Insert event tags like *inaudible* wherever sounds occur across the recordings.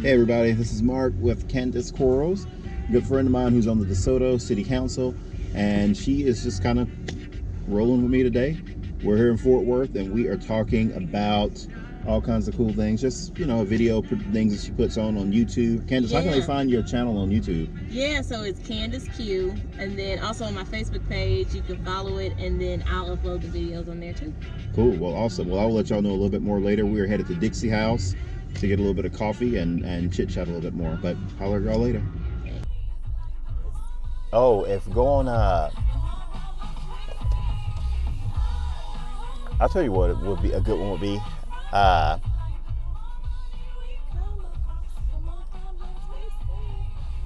Hey everybody, this is Mark with Candace Quarles, a good friend of mine who's on the DeSoto City Council, and she is just kind of rolling with me today. We're here in Fort Worth and we are talking about all kinds of cool things, just, you know, video things that she puts on on YouTube. Candace, how can they find your channel on YouTube? Yeah, so it's Candace Q, and then also on my Facebook page, you can follow it, and then I'll upload the videos on there too. Cool, well awesome. Well, I'll let y'all know a little bit more later. We are headed to Dixie House to get a little bit of coffee and, and chit chat a little bit more. But holler y'all later. Oh, if going, uh, I'll tell you what it would be a good one would be. Uh,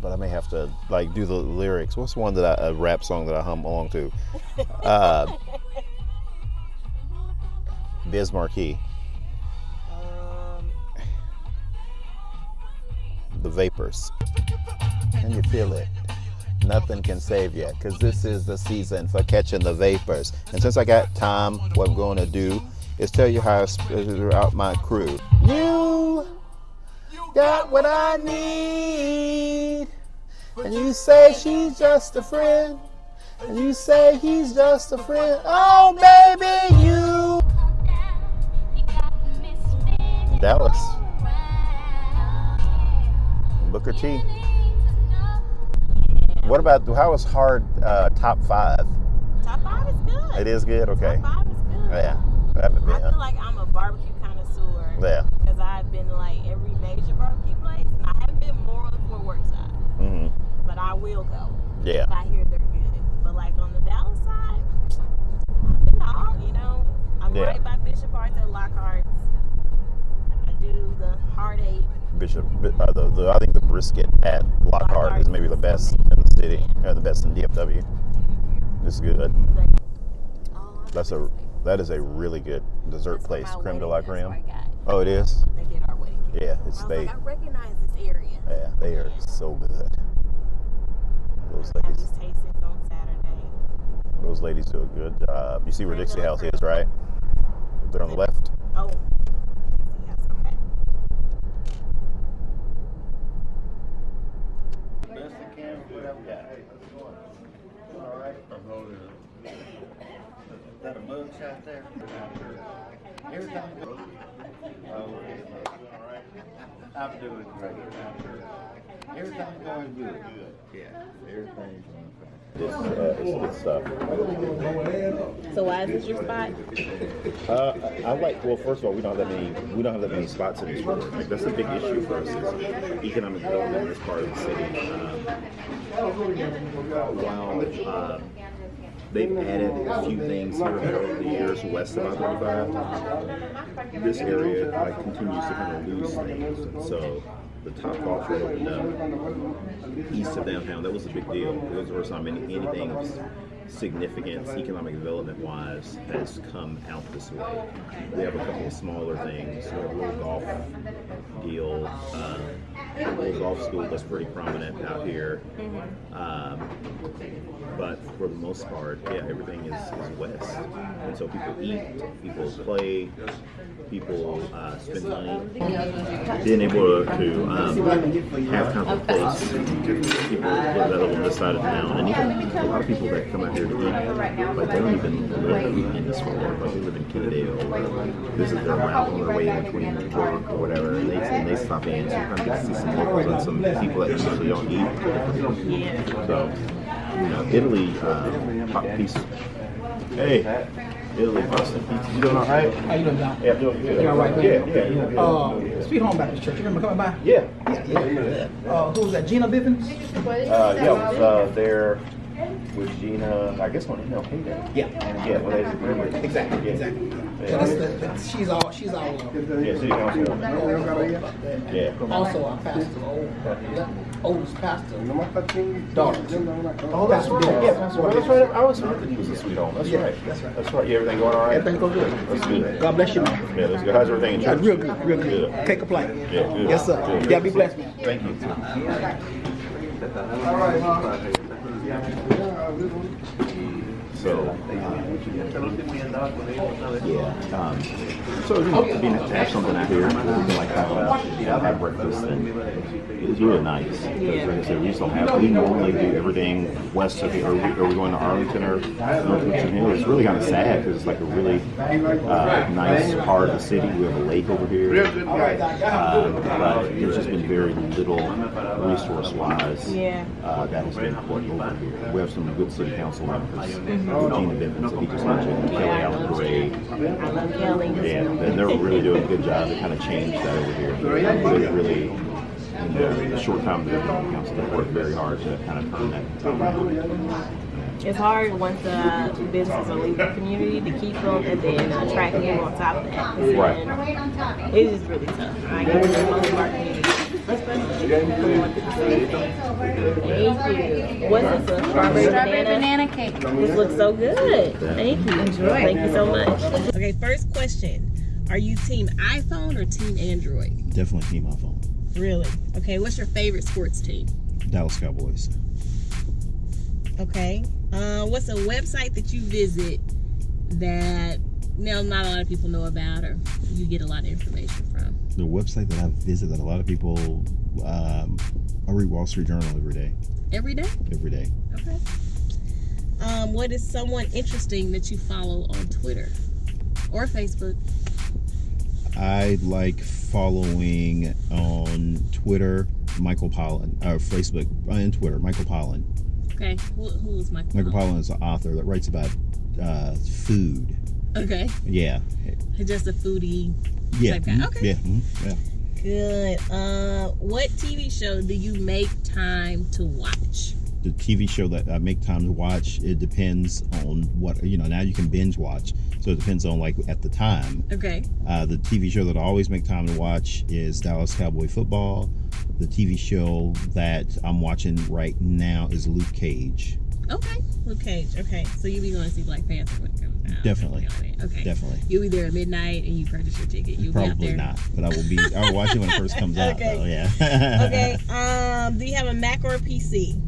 but I may have to like do the lyrics. What's one that I, a rap song that I hum along to? Uh, *laughs* Biz Markie. Vapors. Can you feel it? Nothing can save you because this is the season for catching the vapors. And since I got time, what I'm going to do is tell you how I split out my crew. You got what I need. And you say she's just a friend. And you say he's just a friend. Oh, baby, you. Dallas. Booker T. What about how how is hard uh, top five? Top five is good. It is good. Okay. Top five is good. Yeah. I been. I feel like I'm a barbecue connoisseur. Yeah. Because I've been like every major barbecue place, and I haven't been more on the Fort Worth side. Mm-hmm. But I will go. Yeah. If I hear they're good. But like on the Dallas side, I've been all, you know, I'm Yeah. right by Bishop Arts at Lockhart's. I do the Hard Eight. Bishop, uh, the, the I think the brisket at Lockhart Lockhart is maybe the best in the city, or the best in DFW. It's good. That's a that is a really good dessert that's place, creme de la creme. where I got it. Oh, it is. They did our wedding. cake. Yeah, it's I they. like, I recognize this area. Yeah, they are so good. Those ladies, these on Saturday. those ladies do a good job. You see where Dixie House is, right? They're on the left. Oh, yes, okay. Best I can, what I've got. All right. Is that a mug shot there? Everything good. Oh, I'm doing great. Everything going good. Good. Yeah. Everything's going fine. It's, uh, it's good stuff. So why is this your spot? Uh, I I like. Well, first of all, we don't have that many. We don't have that many spots in this room. Like that's a big issue for us. Is economic development in this part of the city. Um, while um, they've added a few things here over the years west of I-35, this area like continues to kind of lose things, and so. The top golf that opened up east of downtown, that was a big deal. It was the first time any, anything of significance economic development wise has come out this way. We have a couple of smaller things. A little golf deal, uh, a golf school that's pretty prominent out here. Um, but for the most part, yeah, everything is, is west. And so people eat, people play, people uh, spend money. Being able to, um, have kind of a place, people live that live on this side of town, and even a lot of people that come out here to eat, like they don't even live in this world, like they live in Kennedale, or this is their route on their way in between work or whatever, and they, and they stop in, so you kind of get to see some locals and some people that usually don't eat. Yeah. So, you know, Italy, uh, pop piece. Hey, Italy pasta pizza. You doing all right? How you doing, John? Yeah, doing good. You all right, Yeah, man? yeah, yeah. Uh, Sweet Home Baptist Church. You remember coming by? Yeah. Yeah, yeah. Uh, who was that? Gina Bivens? Uh, yeah, I was uh, there with Gina, I guess on MLK Day. Yeah. Yeah, well, they remember. Exactly, Yeah. exactly. Yeah. So that's, that, that, she's all, she's all, uh, Yeah, city council. Yeah. also our pastor, old, oldest pastor, daughter. Oh, that's good. Yeah, that's right. That's right. I was heard that he was a sweet home. That's Yeah, right. that's right. That's right. Yeah, everything going all right? Everything goes good. That's good. God bless you, man. Yeah, that's good. How's everything in church? real good, real good. Good. Can't complain. Yeah, good. Yes, sir. Good. Yeah, be blessed, man. Thank you. Yani buraya abi bu So, yeah. Um, so, you know, to, be, to have something out here where we can like have, have breakfast and it's really nice. Because, like I said, we just don't have, we normally do everything west of, are we, are we going to Arlington or North Richland Hills? It's really kind of sad because it's like a really uh, nice part of the city. We have a lake over here. Uh, but there's just been very little resource wise uh, that has been put over here. We have some good city council members. Gina Bivens, just mentioned, Kelly Allen Gray. I love Kelly. Yeah, and they're really doing a good job to kind of change that over here. Really, really, in the, the short time that they've been on council, they've worked very hard to kind of turn that around. It's hard once uh, businesses are leaving the community to keep them and then attract people on top of that. Right. And It's just really tough. I in most of our communities. Especially from what people say. Thank you. What's this? A strawberry, Strawberry banana? banana cake. This looks so good. Thank you. Enjoy. Thank you so much. Okay, first question. Are you team iPhone or team Android? Definitely team iPhone. Really? Okay, what's your favorite sports team? Dallas Cowboys. Okay. Uh, what's a website that you visit that now not a lot of people know about or you get a lot of information from? The website that I visit that a lot of people, um, I read Wall Street Journal every day. Every day? Every day. Okay. Um, what is someone interesting that you follow on Twitter or Facebook? I like following on Twitter Michael Pollan, or Facebook uh, and Twitter Michael Pollan. Okay. Who, who is Michael? Michael Pollan is an author that writes about uh, food. Okay. Yeah, Just a foodie. yeah, Type guy. mhm, Okay. yeah, mhm, yeah. Good. Uh, what TV show do you make time to watch? the TV show that I make time to watch, it depends on what you know. Now you can binge watch, so it depends on like at the time. Okay. Uh, the TV show that I always make time to watch is Dallas Cowboy Football. The TV show that I'm watching right now is Luke Cage. Okay. Luke Cage. Okay. So you'll be going to see Black Panther when it comes out. Definitely. Okay. Definitely. You'll be there at midnight and you purchase your ticket. You'll be out Probably not, but I will be. I will watch it when it first comes out. Okay. Though, yeah. *laughs* Okay. *laughs* Um, do you have a Mac or a PC?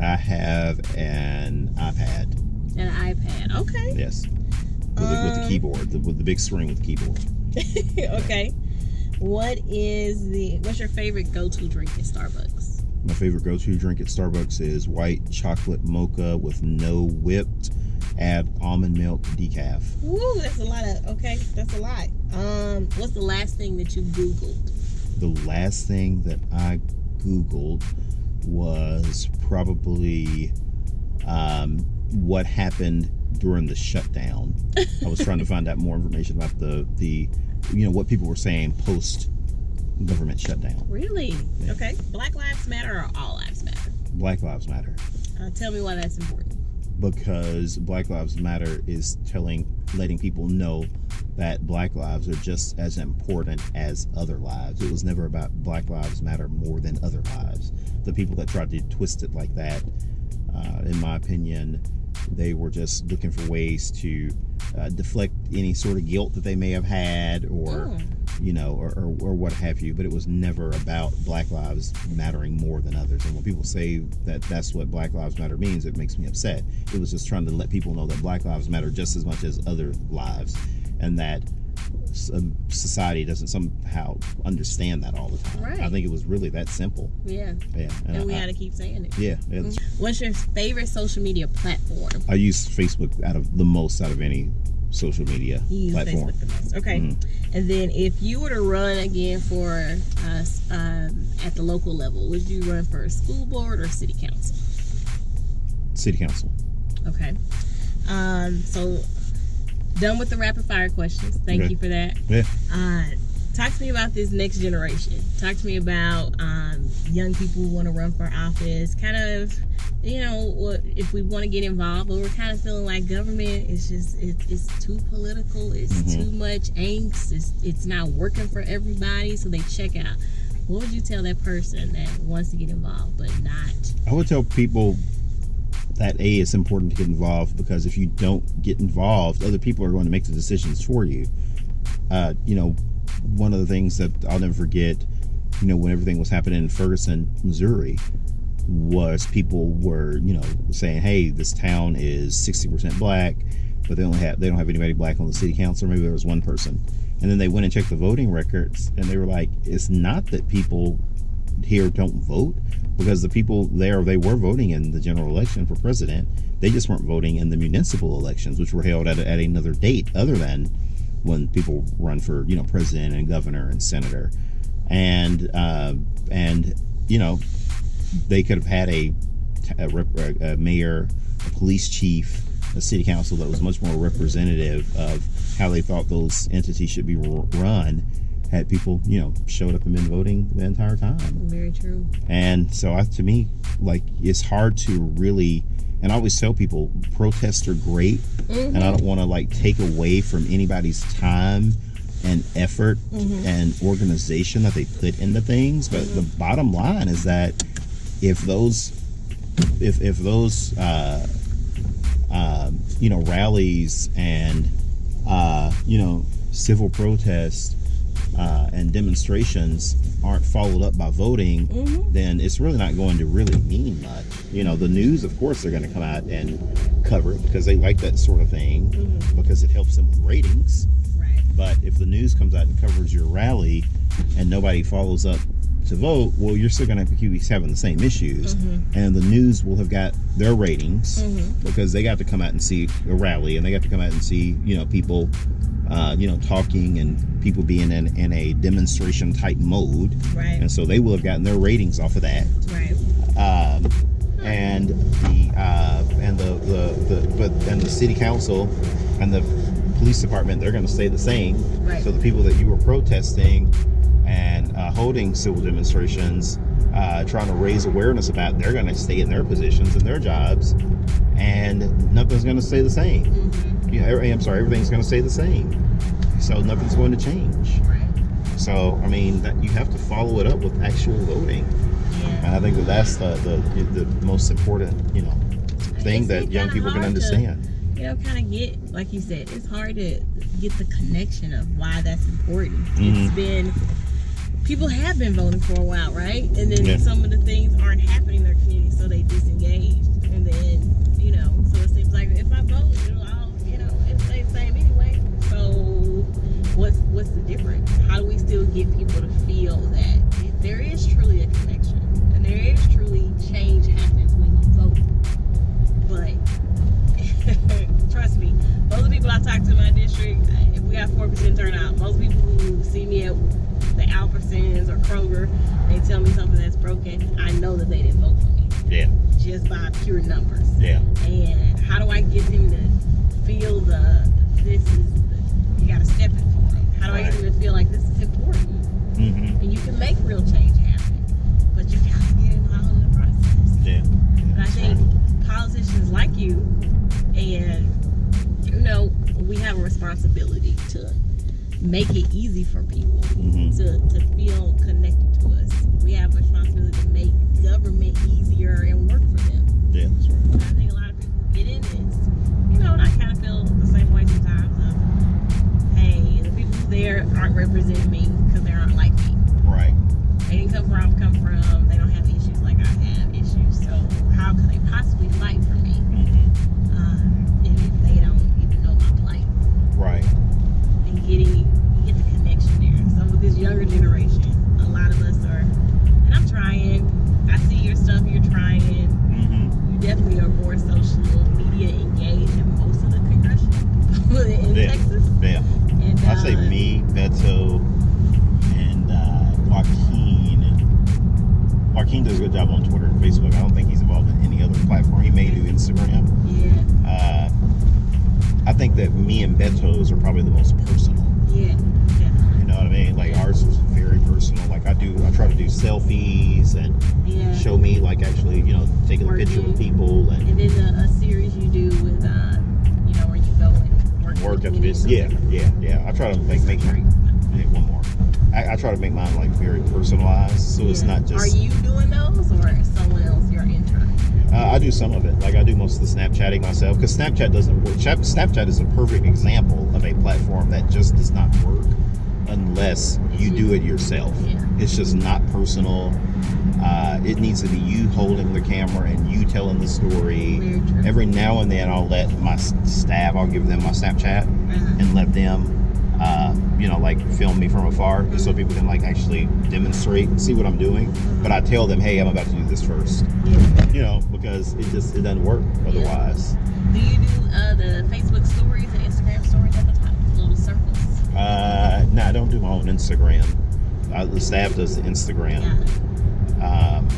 I have an iPad. An iPad. Okay. Yes. With, the, with the Um, keyboard, the, with the big screen with the keyboard. *laughs* okay. What is the what's your favorite go-to drink at Starbucks? My favorite go-to drink at Starbucks is white chocolate mocha with no whipped. Add almond milk decaf. Woo, that's a lot of okay, that's a lot. Um, what's the last thing that you Googled? The last thing that I googled was probably um, what happened during the shutdown. I was trying to find out more information about the the you know what people were saying post government shutdown. Really? Yeah. Okay. Black Lives Matter or All Lives Matter? Black Lives Matter. Uh, tell me why that's important. because Black Lives Matter is telling, letting people know that Black lives are just as important as other lives. It was never about Black Lives Matter more than other lives. The people that tried to twist it like that, uh, in my opinion, they were just looking for ways to uh, deflect any sort of guilt that they may have had or. Oh. You know, or, or, or what have you, but it was never about Black Lives mattering more than others. And when people say that that's what Black Lives Matter means, it makes me upset. It was just trying to let people know that Black Lives matter just as much as other lives, and that um, society doesn't somehow understand that all the time. Right. I think it was really that simple. Yeah. Yeah, And we I, gotta keep saying it. yeah. yeah, What's your favorite social media platform? I use Facebook out of the most out of any social media You platform. Facebook the most. Okay. Mhm. And then if you were to run again for us um, at the local level, would you run for school board or city council? City council. Okay. Um, so done with the rapid fire questions. Thank Okay. you for that. Yeah. Uh, talk to me about this next generation. Talk to me about um, young people who want to run for office. Kind of, you know, what if we want to get involved, but we're kind of feeling like government is just it, it's too political. It's Mhm. too much angst. It's it's not working for everybody, so they check out. What would you tell that person that wants to get involved but not? I would tell people that a it's important to get involved because if you don't get involved, other people are going to make the decisions for you. Uh, you know, one of the things that I'll never forget, you know, when everything was happening in Ferguson, Missouri, was people were you know saying, hey, this town is 60% black, but they only have they don't have anybody black on the city council. Maybe there was one person, and then they went and checked the voting records, and they were like, it's not that people here don't vote because the people there they were voting in the general election for president. They just weren't voting in the municipal elections which were held at, at another date other than when people run for you know president and governor and senator. And uh, and you know they could have had a, a, rep, a mayor a police chief a city council that was much more representative of how they thought those entities should be run had people, you know, showed up and been voting the entire time. Very true. And so, I, to me, like it's hard to really. And I always tell people, protests are great, mm-hmm. and I don't want to like take away from anybody's time and effort mm-hmm. and organization that they put into things. But mm-hmm. the bottom line is that if those, if if those, uh, uh, you know, rallies and uh, you know, civil protests uh, and demonstrations aren't followed up by voting, mm-hmm. then it's really not going to really mean much. You know, the news, of course, they're going to come out and cover it because they like that sort of thing mm-hmm. because it helps them with ratings. Right. But if the news comes out and covers your rally and nobody follows up to vote, well, you're still going to have keep having the same issues, mm-hmm. and the news will have got their ratings mm-hmm. because they got to come out and see a rally, and they got to come out and see you know people uh, you know, talking and people being in, in a demonstration type mode. Right. And so they will have gotten their ratings off of that. Right. Um, and the uh, and the, the the but and the city council and the police department they're going to stay the same. Right. So the people that you were protesting and uh, holding civil demonstrations, uh, trying to raise awareness about, they're going to stay in their positions and their jobs, and nothing's going to stay the same. Mm-hmm you know, I'm sorry, everything's going to stay the same. So nothing's going to change. Right. So I mean, that you have to follow it up with actual voting, yeah. and I think that that's the the, the most important, you know, thing that young people can understand. To, you know, kind of get like you said, it's hard to get the connection of why that's important. Mm-hmm. It's been people have been voting for a while, right? And then yeah. some of the things aren't happening in their community, so they disengage, and then you know, so it seems like if I vote, you know, it'll stay the same anyway. So what's what's the difference? How do we still get people to feel that there is truly a connection and there is truly change happens when you vote? But *laughs* trust me, most of the people I talk to in my district, if we got four percent turnout, most people who see me at Albertsons or Kroger, they tell me something that's broken. I know that they didn't vote for me. Yeah. Just by pure numbers. Yeah. And how do I get them to feel the this is you got to step it for them. How do right. I get them to feel like this is important? Mm-hmm. And you can make real change happen, but you got to get involved in the process. Yeah. And I think politicians like you, and you know, we have a responsibility to make it easy for people mm-hmm. to, to feel connected to us. We have a responsibility to make government easier and yeah. Texas. Yeah. And, uh, I'd say me, Beto, and uh, Joaquin. Joaquin does a good job on Twitter and Facebook. I don't think he's involved in any other platform. He may do Instagram. Yeah. Uh, I think that me and Beto's are probably the most personal. Yeah. You know what I mean? Like ours is very personal. Like I do, I try to do selfies and yeah. show me like actually, you know, taking Working. a picture with people and. And then a, a series you do with. Uh, work after this. Yeah, yeah, yeah. I try to make make yeah, one more. I, I, try to make mine like very personalized, so yeah. it's not just. Are you doing those, or someone else? Your intern. Uh, I do some of it. Like I do most of the Snapchatting myself because Snapchat doesn't work. Snapchat is a perfect example of a platform that just does not work unless you do it yourself. Yeah. It's just not personal. Uh, it needs to be you holding the camera and you telling the story. Every now and then, I'll let my staff. I'll give them my Snapchat Uh-huh. and let them, uh, you know, like film me from afar, just so people can like actually demonstrate and see what I'm doing. But I tell them, hey, I'm about to do this first. Yeah. You know, because it just it doesn't work otherwise. Do you do uh, the Facebook stories and Instagram stories at the top, little circles? Uh, no, I don't do my own Instagram. Uh, the staff does the Instagram. Yeah. Um,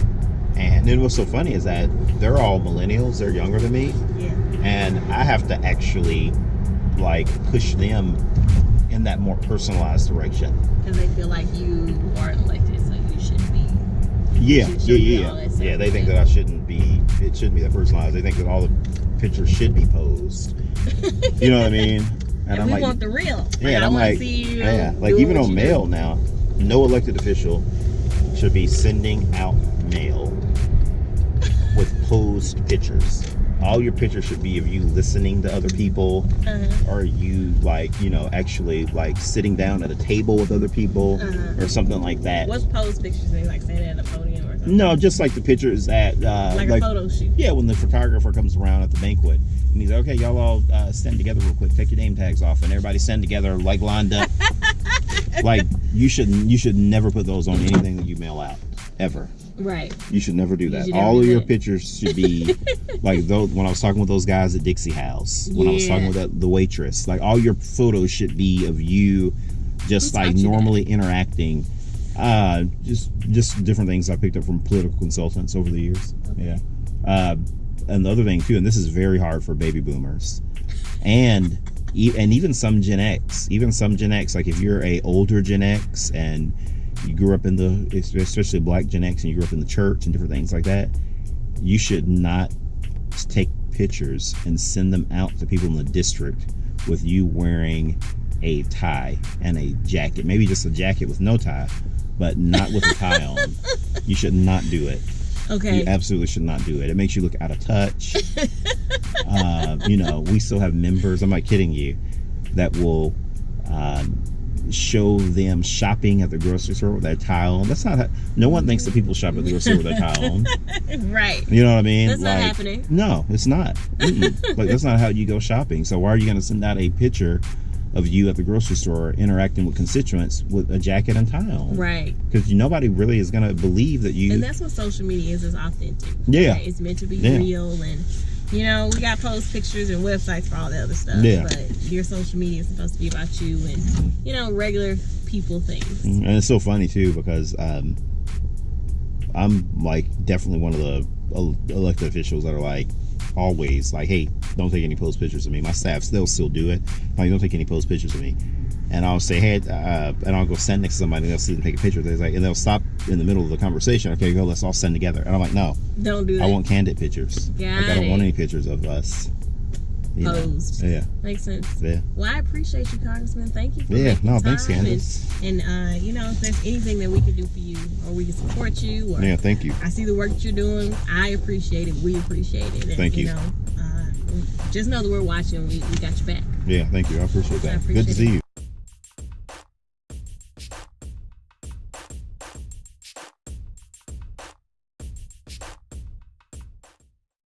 and then what's so funny is that they're all millennials. They're younger than me, Yeah. and I have to actually like push them in that more personalized direction. Because they feel like you are elected, so you should be. Yeah, Should- yeah, should yeah, that yeah. Yeah, they think that I shouldn't be. It shouldn't be that personalized. They think that all the pictures should be posed. You know what I mean? *laughs* And, we like, want the real. Like, Yeah, and I I'm like, see you. yeah, like even on you do. mail now, no elected official should be sending out mail with posed pictures. All your pictures should be of you listening to other people, Uh-huh. or you like, you know, actually like sitting down at a table with other people, Uh-huh. or something like that. What's posed pictures? They like standing at a podium or something? No, just like the pictures at uh, Like, a photo shoot. yeah, when the photographer comes around at the banquet and he's like, okay, y'all all uh, stand together real quick, take your name tags off, and everybody stand together like lined up. *laughs* *laughs* like you should you should never put those on anything that you mail out ever. Right. You should never do that. never All do of your that. pictures should be *laughs* like those. When I was talking with those guys at Dixie House, when I was talking with that, the waitress, like all your photos should be of you, just like you that? normally interacting. Uh, just just different things I picked up from political consultants over the years. Yeah. Uh, and the other thing too, and this is very hard for baby boomers, and and even some Gen X, even some Gen X. Like if you're a older Gen X and you grew up in the, especially Black Gen X, and you grew up in the church and different things like that, you should not take pictures and send them out to people in the district with you wearing a tie and a jacket. Maybe just a jacket with no tie, but not with a tie on. *laughs* You should not do it. Okay. You absolutely should not do it. It makes you look out of touch. *laughs* uh, you know, we still have members, I'm not kidding you, that will um, show them shopping at the grocery store with their tie on. That's not how, no one thinks that people shop at the grocery store with their tie on. *laughs* right. You know what I mean? That's not happening. No, it's not. Mm-mm. *laughs* like that's not how you go shopping. So why are you going to send out a picture of you at the grocery store interacting with constituents with a jacket and tie on? Right. Because nobody really is going to believe that you. And that's what social media is, is authentic. Yeah. Right? It's meant to be Yeah. real and you know, we got post pictures and websites for all the other stuff. Yeah. But your social media is supposed to be about you and, you know, regular people things. And it's so funny too because um, I'm like definitely one of the elected officials that are like always like, hey, don't take any post pictures of me. My staff, they'll still do it. Like, don't take any post pictures of me. And I'll say, hey, uh, and I'll go stand next to somebody and they'll see and take a picture. They're like, and they'll stop in the middle of the conversation. Okay, go, let's all stand together. And I'm like, no, Don't do that. I want candid pictures. Got like, I don't want any pictures of us. You know? Posed. Yeah, Makes sense. yeah, Well, I appreciate you, Congressman. Thank you for yeah. No, thanks. Candace. And, and uh, you know, if there's anything that we can do for you or we can support you or Yeah, thank you. I see the work that you're doing. I appreciate it. We appreciate it. And, Thank you. know, uh, just know that we're watching. We, we got your back. Yeah, thank you. I appreciate I that. appreciate Good to it. see you.